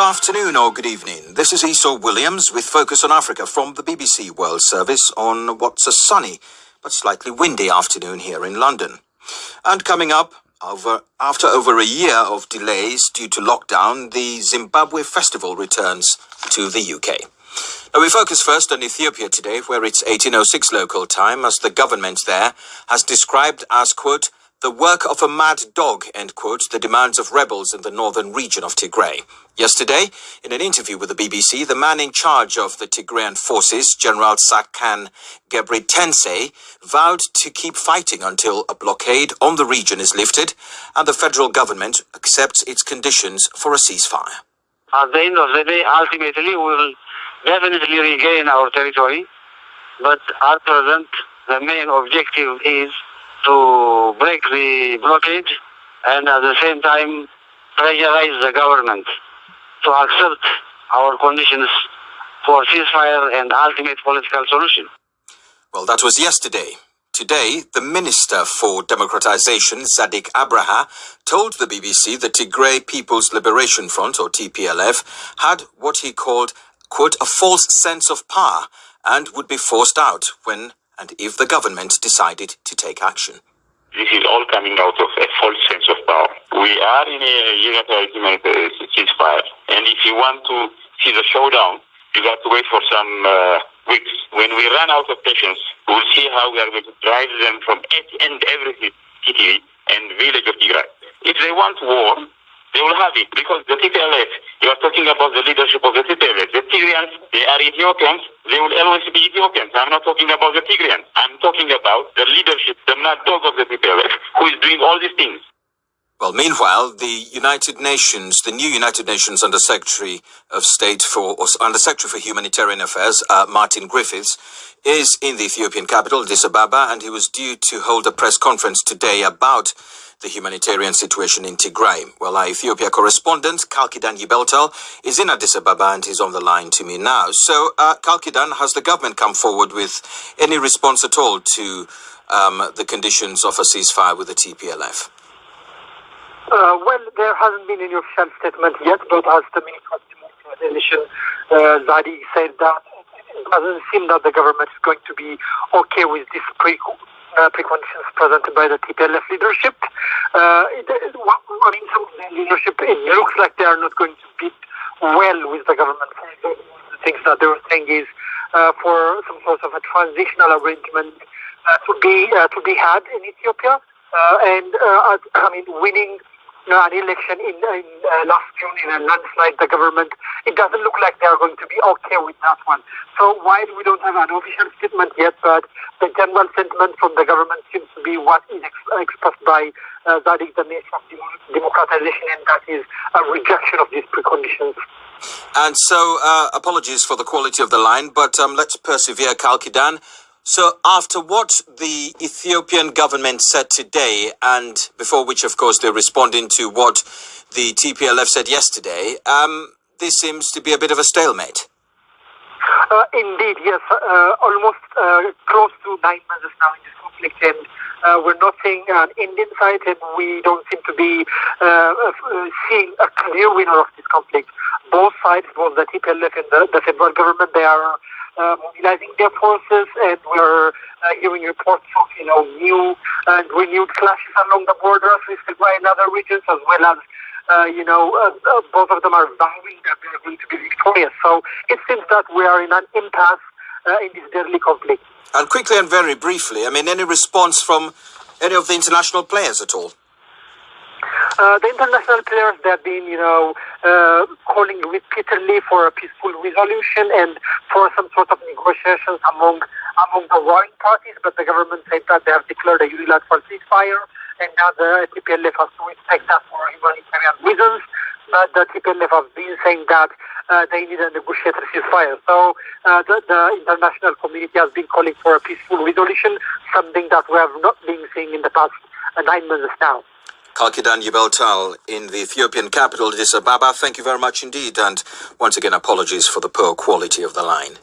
afternoon or good evening. This is Esau Williams with Focus on Africa from the BBC World Service on what's a sunny but slightly windy afternoon here in London. And coming up, over, after over a year of delays due to lockdown, the Zimbabwe Festival returns to the UK. Now we focus first on Ethiopia today, where it's 1806 local time, as the government there has described as, quote, the work of a mad dog, end quote, the demands of rebels in the northern region of Tigray. Yesterday, in an interview with the BBC, the man in charge of the Tigrayan forces, General Tsadkan Gebretensae, vowed to keep fighting until a blockade on the region is lifted and the federal government accepts its conditions for a ceasefire. At the end of the day, ultimately, we will definitely regain our territory, but at present, the main objective is to break the blockade and at the same time pressurize the government to accept our conditions for ceasefire and ultimate political solution. Well, that was yesterday. Today, the Minister for Democratization, Zadig Abraha, told the BBC the Tigray People's Liberation Front, or TPLF, had what he called, quote, a false sense of power and would be forced out when and if the government decided to take action. This is all coming out of a false sense of power. We are in a unified ceasefire, and if you want to see the showdown, you got to wait for some uh, weeks. When we run out of patience, we'll see how we are going to drive them from each and every city and village of Tigray. If they want war, they will have it because the TPLF, you are talking about the leadership of the TPLF. The they are Ethiopians. They will always be Ethiopians. I'm not talking about the Tigrayans. I'm talking about the leadership, the mad dog of the TPLF, who is doing all these things. Well, meanwhile, the United Nations, the new United Nations Under Secretary of State for, or Under Secretary for Humanitarian Affairs, uh, Martin Griffiths, is in the Ethiopian capital, Addis Ababa, and he was due to hold a press conference today about the humanitarian situation in Tigray. Well, our Ethiopia correspondent, Kalkidan Yibeltal, is in Addis Ababa and he's on the line to me now. So, uh, Kalkidan, has the government come forward with any response at all to um, the conditions of a ceasefire with the TPLF? Uh, well, there hasn't been any official statement yet, but as the Minister of Democratization, uh, Zadi, said that it doesn't seem that the government is going to be okay with this preconditions presented by the TPLF leadership. Uh, it, it, I mean, some of the leadership, it looks like they are not going to fit well with the government. Example, the things that they were saying is uh, for some sort of a transitional arrangement uh, to be uh, to be had in Ethiopia, uh, and I mean, winning uh, an election in, in uh, last June in a landslide, the government, it doesn't look like they're going to be okay with that one. So while we don't have an official statement yet, but the general sentiment from the government seems to be what is ex- expressed by uh, Zadig, the Minister of Democratization, and that is a rejection of these preconditions. And so, uh, apologies for the quality of the line, but um, let's persevere, Kalkidan. So after what the Ethiopian government said today, and before which, of course, they're responding to what the TPLF said yesterday, um, this seems to be a bit of a stalemate. Uh, indeed, yes. Uh, almost uh, close to nine months now in this conflict, and uh, we're not seeing an end in sight, and we don't seem to be uh, uh, seeing a clear winner of this conflict. Both sides, both the TPLF and the, the federal government, they are uh, mobilizing their forces, and we're uh, hearing reports of you know new and renewed clashes along the borders with Tigray and other regions, as well as uh, you know uh, uh, both of them are vowing that they are going to be victorious. So it seems that we are in an impasse uh, in this deadly conflict. And quickly and very briefly, I mean, any response from any of the international players at all? Uh, the international players, they have been, you know, uh, calling repeatedly for a peaceful resolution and for some sort of negotiations among among the warring parties, but the government said that they have declared a unilateral ceasefire, and now the TPLF has to respect that for humanitarian reasons. But the TPLF have been saying that uh, they need a negotiated ceasefire. So uh, the, the, international community has been calling for a peaceful resolution, something that we have not been seeing in the past nine months now. Kalkidan Yibeltal in the Ethiopian capital, Addis Ababa. Thank you very much indeed. And once again, apologies for the poor quality of the line.